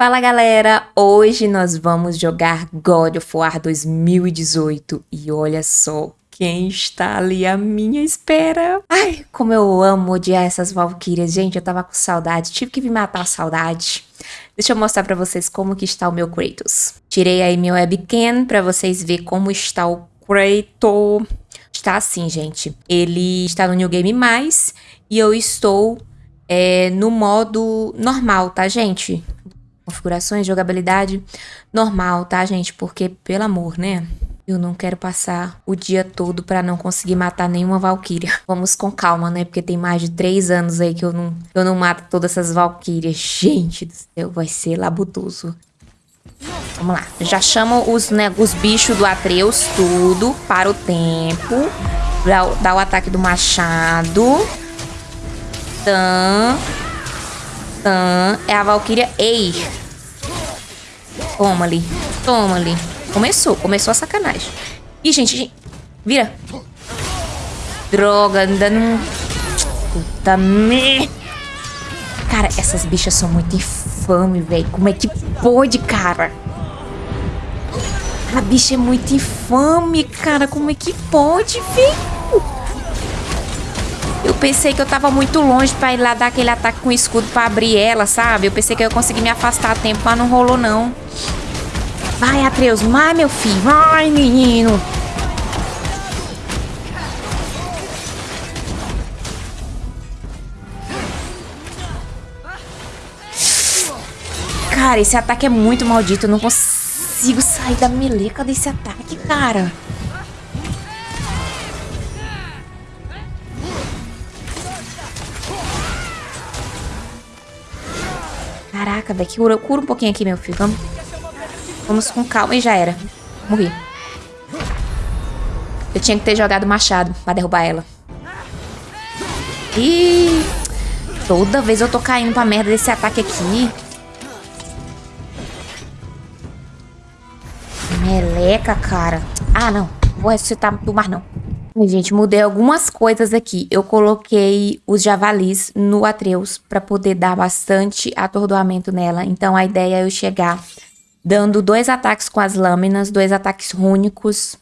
Fala galera, hoje nós vamos jogar God of War 2018 e olha só quem está ali à minha espera. Ai, como eu amo odiar essas valquírias, gente, eu tava com saudade, tive que vir matar a saudade. Deixa eu mostrar pra vocês como que está o meu Kratos. Tirei aí meu webcam pra vocês verem como está o Kratos. Está assim, gente. Ele está no New Game Mais e eu estou é, no modo normal, tá, gente? Configurações, jogabilidade normal, tá, gente? Porque, pelo amor, né? Eu não quero passar o dia todo pra não conseguir matar nenhuma Valkyria. Vamos com calma, né? Porque tem mais de três anos aí que eu não, eu não mato todas essas Valkyrias. Gente do céu, vai ser labutoso. Vamos lá. Já chamo os, né, os bichos do Atreus, tudo, para o tempo. Dá o ataque do machado. Tan. Tan. É a Valkyria Eir. Toma ali. Toma ali. Começou. Começou a sacanagem. Ih, gente, gente. Vira. Droga, ainda não... Puta merda. Cara, essas bichas são muito infames, velho. Como é que pode, cara? A bicha é muito infame, cara. Como é que pode, velho? Eu pensei que eu tava muito longe pra ir lá dar aquele ataque com escudo pra abrir ela, sabe? Eu pensei que eu ia conseguir me afastar a tempo, mas não rolou, não. Vai, Atreus. Vai, meu filho. Vai, menino. Cara, esse ataque é muito maldito. Eu não consigo sair da meleca desse ataque, cara. Caraca, velho. Cura, cura um pouquinho aqui, meu filho. Vamos. Vamos com calma e já era. Morri. Eu tinha que ter jogado machado pra derrubar ela. Ih! Toda vez eu tô caindo pra merda desse ataque aqui. Meleca, cara. Ah, não. Vou ressuscitar do mar, não. Gente, mudei algumas coisas aqui. Eu coloquei os javalis no Atreus para poder dar bastante atordoamento nela. Então a ideia é eu chegar dando dois ataques com as lâminas, dois ataques rúnicos.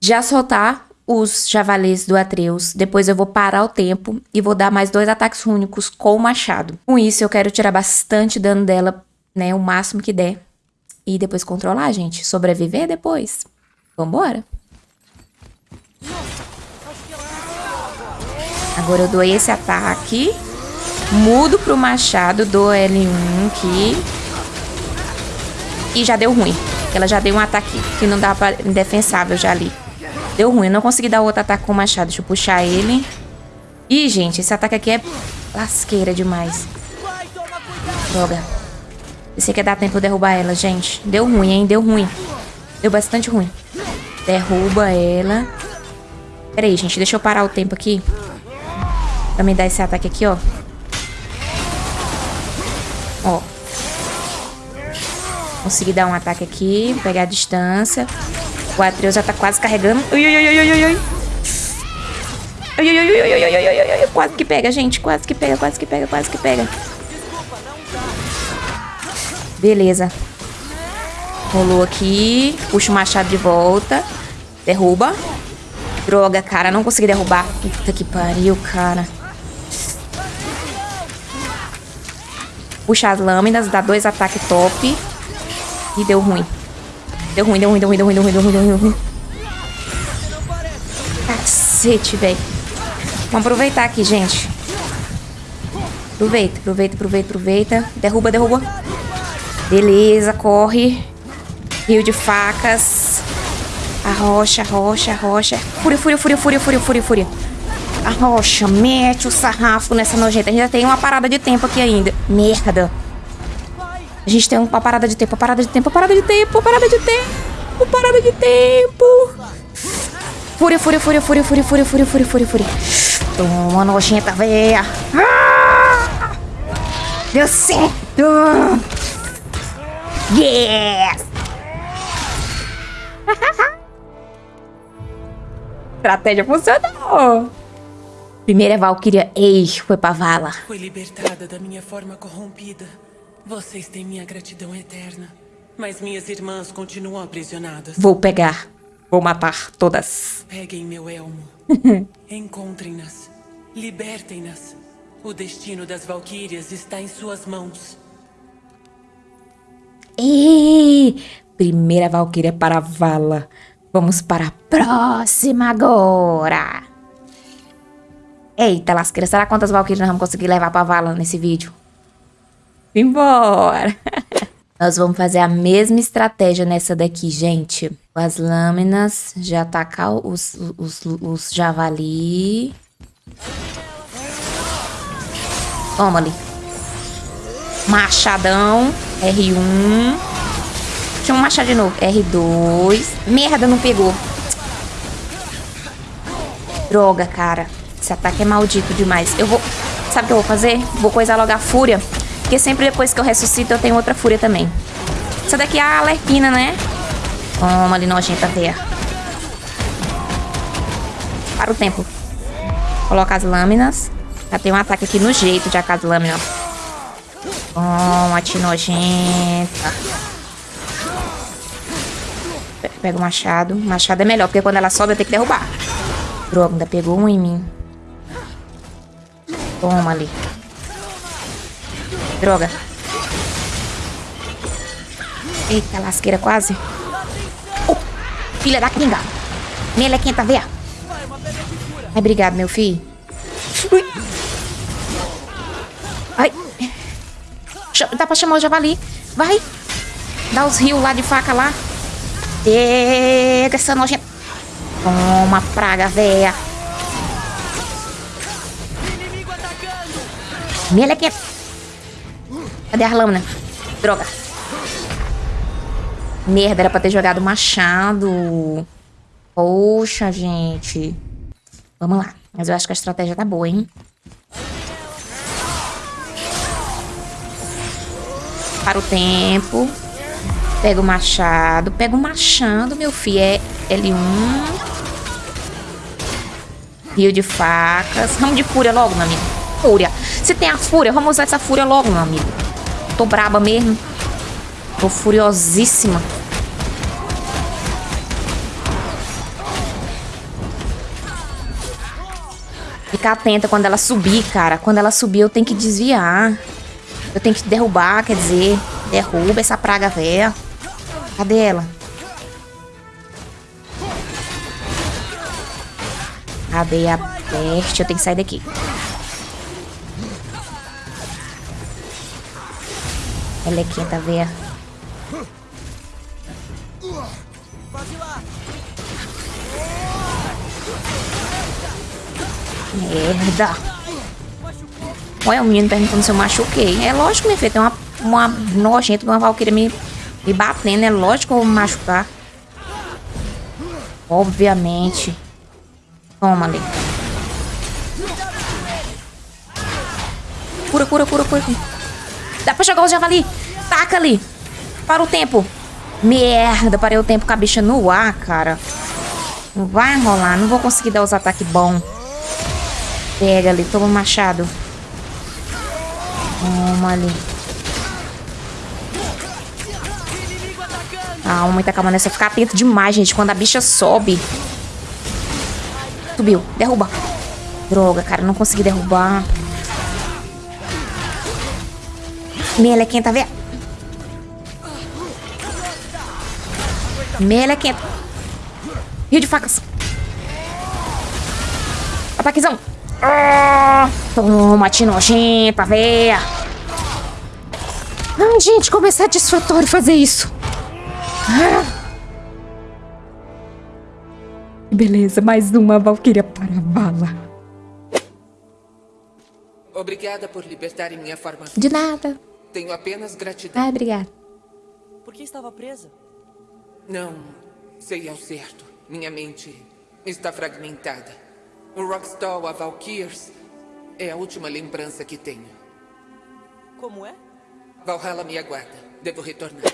Já soltar os javalis do Atreus. Depois eu vou parar o tempo e vou dar mais dois ataques rúnicos com o machado. Com isso eu quero tirar bastante dano dela, né, o máximo que der. E depois controlar, gente. Sobreviver depois. Vambora. Agora eu dou esse ataque. Mudo pro machado, dou L1 aqui. E já deu ruim. Ela já deu um ataque que não dá pra indefensável já ali. Deu ruim, eu não consegui dar outro ataque com o machado. Deixa eu puxar ele. Ih, gente, esse ataque aqui é lasqueira demais. Droga. Esse aqui é dar tempo de derrubar ela, gente. Deu ruim, hein? Deu ruim. Deu bastante ruim. Derruba ela. Pera aí, gente. Deixa eu parar o tempo aqui. Pra me dar esse ataque aqui, ó. Ó. Consegui dar um ataque aqui. Pegar a distância. O Atreus já tá quase carregando. Ui, ui, ui, ui, ui, ui. Ui, ui, ui, ui, ui, ui, Quase que pega, gente. Quase que pega, quase que pega, quase que pega. Beleza. Rolou aqui. Puxa o machado de volta. Derruba. Droga, cara. Não consegui derrubar. Puta que pariu, cara. Puxa as lâminas. Dá dois ataques top. E deu ruim. Deu ruim, deu ruim, deu ruim, deu ruim, deu ruim, deu ruim, deu ruim. Cacete, velho. Vamos aproveitar aqui, gente. Aproveita, aproveita, aproveita, aproveita. Derruba, derruba. Beleza, corre. Rio de facas. Arrocha, arrocha, arrocha. Fúria, fúria, fúria, fúria, fúria, fúria, fúria. Arrocha, mete o sarrafo nessa nojenta. A gente já tem uma parada de tempo aqui ainda. Merda. A gente tem uma parada de tempo, uma parada de tempo, uma parada de tempo, uma parada de tempo, parada de tempo. Fúria, fúria, fúria, fúria, fúria, fúria, fúria, fúria, fúria, fúria. Toma, nojenta, véia. Ah! Deu certo. Yes! Estratégia funcionou. Primeira Valkyria Ei foi pra vala. Foi libertada da minha forma corrompida. Vocês têm minha gratidão eterna. Mas minhas irmãs continuam aprisionadas. Vou pegar. Vou matar todas. Peguem meu elmo. Encontrem-nas. Libertem-nas. O destino das Valquírias está em suas mãos. E primeira Valquíria para a vala. Vamos para a próxima agora. Eita, lasqueira. Será quantas Valkyrias nós vamos conseguir levar pra vala nesse vídeo? Embora! nós vamos fazer a mesma estratégia nessa daqui, gente. Com as lâminas, já atacar os, os, os javali. Toma ali. Machadão. R1. Deixa eu machar de novo. R2. Merda, não pegou. Droga, cara. Esse ataque é maldito demais. Eu vou... Sabe o que eu vou fazer? Vou coisar logo a fúria. Porque sempre depois que eu ressuscito, eu tenho outra fúria também. Essa daqui é a alerquina, né? Toma ali, nojenta veia. Para o tempo. Coloca as lâminas. Já tem um ataque aqui no jeito de as lâminas. Toma, te nojenta. Pega o machado. O machado é melhor, porque quando ela sobe eu tenho que derrubar. Droga, ainda pegou um em mim. Toma ali. Droga. Eita, lasqueira quase. Oh, filha da kinga. Melequenta, vê. Ai, obrigado, meu filho. Ui. Ai. Dá pra chamar o javali. Vai. Dá os rios lá de faca lá. Pega essa nojenta. Toma, praga, véia. Melequenta. Cadê a lâmina? Droga. Merda, era pra ter jogado machado. Poxa, gente. Vamos lá. Mas eu acho que a estratégia tá boa, hein? Para o tempo. Pega o machado. Pega o machado, meu filho. É L1. Rio de facas. Ramo de fúria logo, meu amigo. Fúria. Se tem a fúria, vamos usar essa fúria logo, meu amigo. Tô braba mesmo. Tô furiosíssima. Ficar atenta quando ela subir, cara. Quando ela subir, eu tenho que desviar. Eu tenho que derrubar, quer dizer. Derruba essa praga velha. Cadê ela? Cadê a peste? Eu tenho que sair daqui. Ela é quinta, véia. Merda. Olha o menino perguntando se eu machuquei. É lógico, minha filha, tem uma, uma nojenta uma valquíria me me batendo, é lógico que eu vou me machucar. Obviamente. Toma ali. Cura, cura, cura, cura. Dá pra jogar o javali. Taca ali. Para o tempo. Merda, parei o tempo com a bicha no ar, cara. Não vai rolar. Não vou conseguir dar os ataques bons. Pega ali. Toma o machado. Toma ali. Calma, muita calma nessa. Ficar atento demais, gente. Quando a bicha sobe. Subiu. Derruba. Droga, cara. Não consegui derrubar. Melequenta, vê. Melequenta. Rio de facas. Ataquezão. Ah, toma, te nojenta, véia. Ai, gente, como é satisfatório fazer isso. Beleza, mais uma Valkyria para a bala. Obrigada por libertarem minha forma. De nada. Tenho apenas gratidão. Ah, obrigada. Por que estava presa? Não sei ao certo. Minha mente está fragmentada. O Rockstall, a Valkyrs, é a última lembrança que tenho. Como é? Valhalla me aguarda. Devo retornar.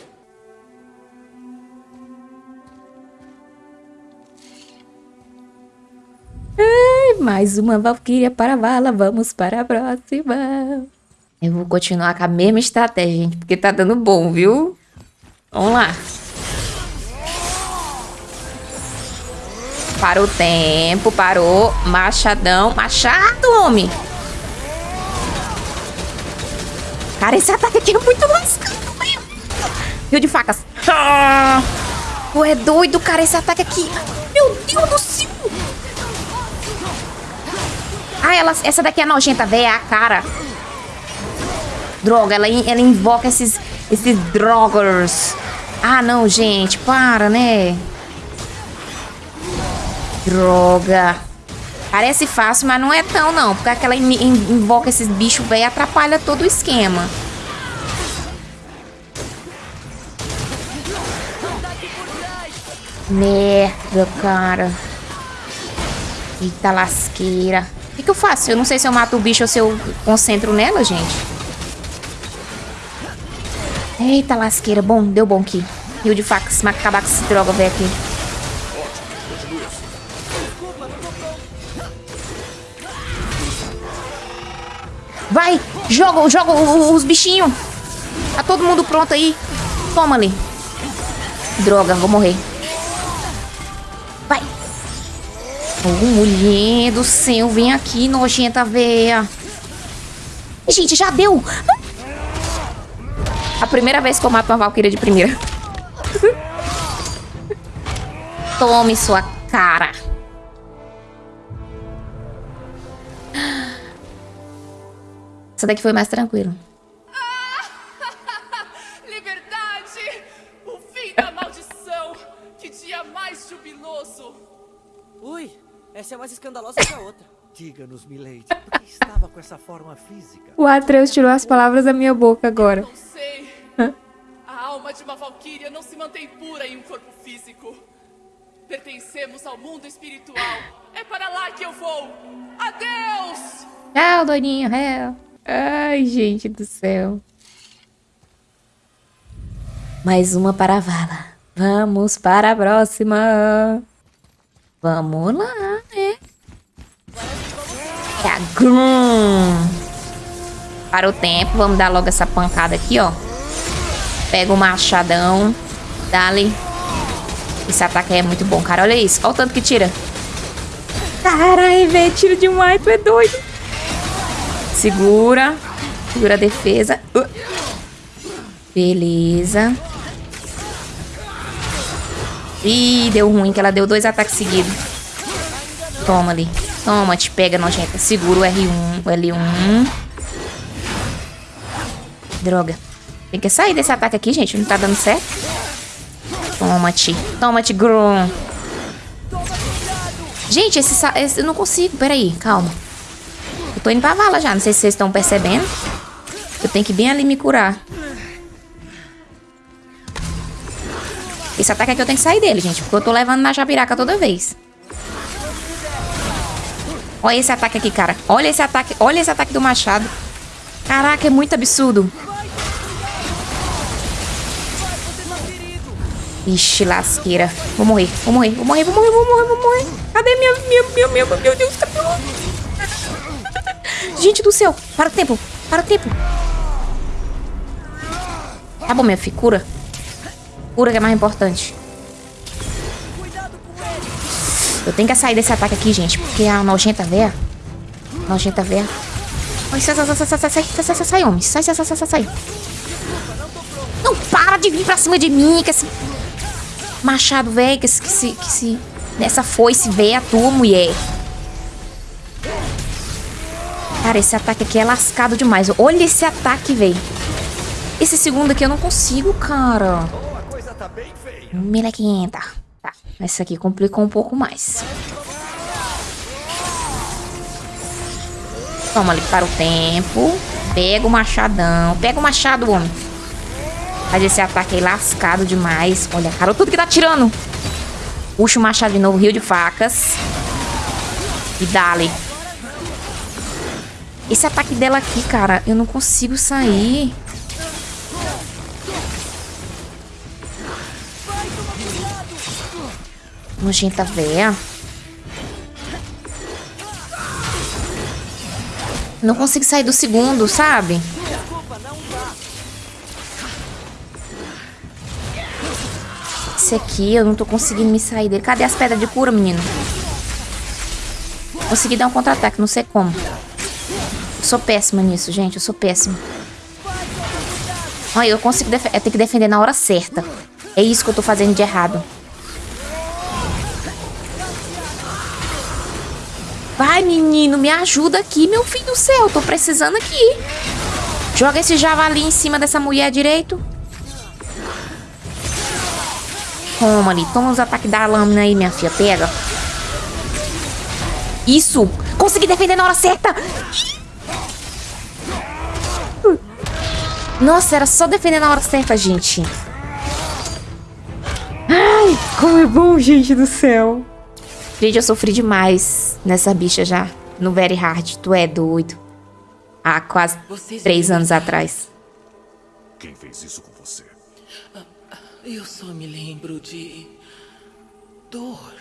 Ai, mais uma Valkyria para a vala. Vamos para a próxima. Eu vou continuar com a mesma estratégia, gente, porque tá dando bom, viu? Vamos lá. Parou o tempo, parou. Machadão. Machado, homem. Cara, esse ataque aqui é muito lascado, velho. Rio de facas. Ah! Tu é doido, cara, esse ataque aqui. Meu Deus do céu. Ah, ela, essa daqui é nojenta, velho, é a cara. Droga, ela, ela invoca esses, esses drogers. Ah, não, gente, para, né? Droga. Parece fácil, mas não é tão, não. Porque aquela invoca esses bichos velho atrapalha todo o esquema. Merda, cara. Eita lasqueira. O que, que eu faço? Eu não sei se eu mato o bicho ou se eu concentro nela, gente. Eita lasqueira. Bom, deu bom aqui. Rio de com essa droga, velho, aqui. Vai, joga, joga os bichinhos. Tá todo mundo pronto aí. Toma ali. Droga, vou morrer. Vai. Oh, mulher do céu, vem aqui, nojenta véia. Gente, já deu. A primeira vez que eu mato uma Valkyria de primeira. Tome sua cara. Essa daqui foi mais tranquilo. Liberdade! O fim da maldição! Que dia mais jubiloso! Ui, essa é mais escandalosa que a outra. Diga-nos, Milady, por que estava com essa forma física? O Atreus tirou as palavras da minha boca agora. Não sei. A alma de uma valquíria não se mantém pura em um corpo físico. Pertencemos ao mundo espiritual. É para lá que eu vou. Adeus! Tchau, doninho. Hell. Ai, gente do céu. Mais uma para a vala. Vamos para a próxima. Vamos lá, né? É a Grum. Para o tempo, vamos dar logo essa pancada aqui, ó. Pega o machadão. Dali. Esse ataque é muito bom, cara. Olha isso. Olha o tanto que tira. Caralho, velho. Tira demais. Tu é doido. Segura. Segura a defesa. Uh. Beleza. Ih, deu ruim que ela deu dois ataques seguidos. Toma ali. Toma, te pega, nojenta. Segura o R1, o L1. Droga. Tem que sair desse ataque aqui, gente. Não tá dando certo. Toma-te. Toma-te, Grum. Gente, esse, esse... Eu não consigo. Peraí, calma. Tô indo pra vala já. Não sei se vocês estão percebendo. Eu tenho que bem ali me curar. Esse ataque aqui eu tenho que sair dele, gente. Porque eu tô levando na jabiraca toda vez. Olha esse ataque aqui, cara. Olha esse ataque. Olha esse ataque do machado. Caraca, é muito absurdo. Ixi, lasqueira. Vou morrer, vou morrer, vou morrer, vou morrer, vou morrer, vou morrer. Cadê minha, minha, minha, minha, meu Deus, cadê Gente do céu, para o tempo, para o tempo. Tá bom, minha filha, cura. Cura que é mais importante. Eu tenho que sair desse ataque aqui, gente, porque a nojenta véia... Nojenta véia... Sai, sai, sai, sai, sai, sai, sai, sai, sai, sai, homem. Sai, sai, sai, sai, sai. Não para de vir pra cima de mim, que esse machado velho, que se, que se... Nessa foice véia tua, mulher. Cara, esse ataque aqui é lascado demais. Olha esse ataque, velho. Esse segundo aqui eu não consigo, cara. Melequenta. Tá, esse aqui complicou um pouco mais. Toma ali para o tempo. Pega o machadão. Pega o machado, homem. Faz esse ataque aí lascado demais. Olha, cara, tudo que tá tirando. Puxa o machado de novo, rio de facas. E dale. Esse ataque dela aqui, cara, eu não consigo sair. Nojenta véia. Não consigo sair do segundo, sabe? Esse aqui, eu não tô conseguindo me sair dele. Cadê as pedras de cura, menino? Consegui dar um contra-ataque, não sei como. Sou péssima nisso, gente. Eu sou péssima. Olha, eu consigo eu tenho que defender na hora certa. É isso que eu tô fazendo de errado. Vai, menino, me ajuda aqui, meu filho do céu. Tô precisando aqui. Joga esse javali em cima dessa mulher direito. Toma ali, toma os ataques da lâmina aí, minha filha. Pega. Isso! Consegui defender na hora certa! Nossa, era só defender na hora certa, gente. Ai, como é bom, gente do céu. Gente, eu sofri demais nessa bicha já. No Very Hard. Tu é doido. Há quase Vocês três anos atrás. Quem fez isso com você? Eu só me lembro de. dor.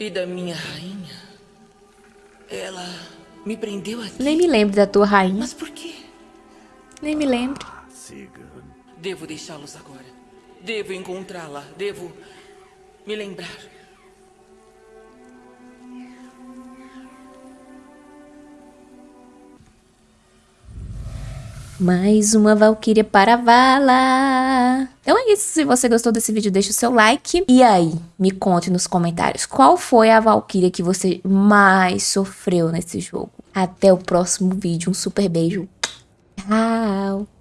E da minha rainha. Ela me prendeu aqui. Nem me lembro da tua rainha. Mas por quê? Nem me lembro. Siga. Devo deixá-los agora. Devo encontrá-la. Devo me lembrar. Mais uma Valkyria para a vala. Então é isso. Se você gostou desse vídeo, deixa o seu like. E aí, me conte nos comentários qual foi a Valkyria que você mais sofreu nesse jogo. Até o próximo vídeo. Um super beijo. Tchau.